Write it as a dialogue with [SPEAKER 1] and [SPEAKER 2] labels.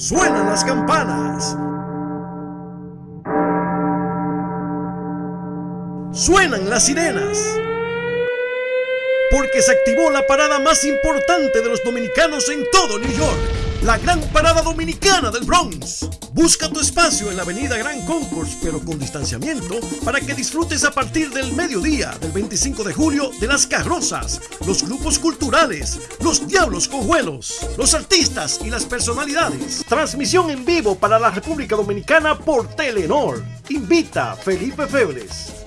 [SPEAKER 1] Suenan las campanas. Suenan las sirenas. Porque se activó la parada más importante de los dominicanos en todo New York. La Gran Parada Dominicana del Bronx. Busca tu espacio en la avenida Gran Concourse, pero con distanciamiento, para que disfrutes a partir del mediodía del 25 de julio de las carrozas, los grupos culturales, los diablos cojuelos, los artistas y las personalidades. Transmisión en vivo para la República Dominicana por Telenor. Invita Felipe Febres.